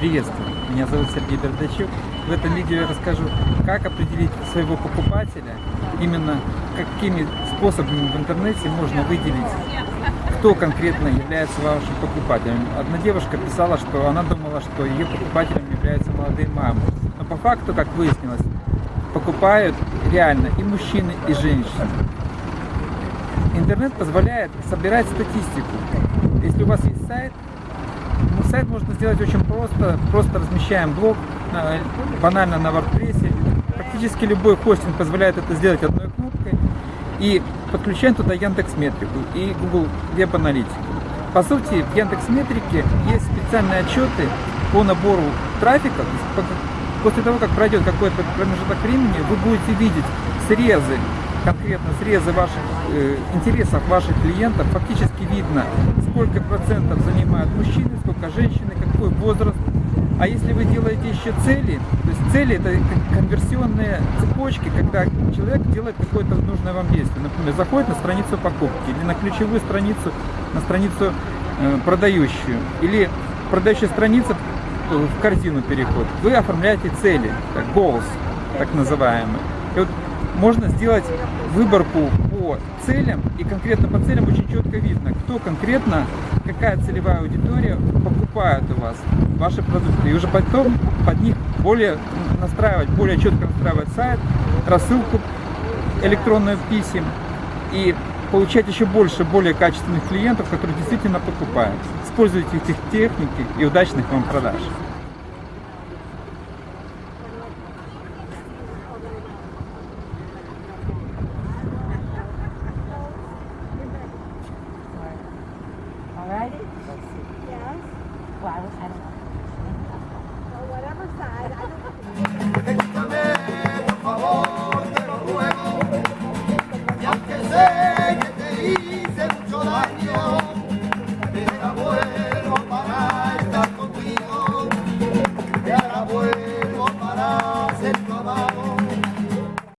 Приветствую, меня зовут Сергей Бердачук. В этом видео я расскажу, как определить своего покупателя, именно какими способами в интернете можно выделить, кто конкретно является вашим покупателем. Одна девушка писала, что она думала, что ее покупателем являются молодые мамы. Но по факту, как выяснилось, покупают реально и мужчины, и женщины. Интернет позволяет собирать статистику. Если у вас есть сайт, сайт можно сделать очень просто. Просто размещаем блог, на- банально на WordPress. Практически любой хостинг позволяет это сделать одной кнопкой. И подключаем туда Яндекс Метрику и Google Веб Аналитику. По сути, в Яндекс Метрике есть специальные отчеты по набору трафика. После того, как пройдет какой-то промежуток времени, вы будете видеть срезы, конкретно срезы ваших э, интересов ваших клиентов. Фактически видно, сколько процентов занимают мужчины, сколько женщины, какой возраст. А если вы делаете еще цели, то есть цели это кон- конверсионные цепочки, когда человек делает какое-то нужное вам действие. Например, заходит на страницу покупки или на ключевую страницу, на страницу э, продающую, или продающая страница в корзину переход. Вы оформляете цели, goals, так называемые. И вот можно сделать выборку по целям, и конкретно по целям очень четко видно, кто конкретно, какая целевая аудитория покупает у вас ваши продукты. И уже потом под них более настраивать, более четко настраивать сайт, рассылку электронных писем и получать еще больше, более качественных клиентов, которые действительно покупают. Используйте эти техники и удачных вам продаж. Yes. Well, I, was, I don't know. Well, whatever side.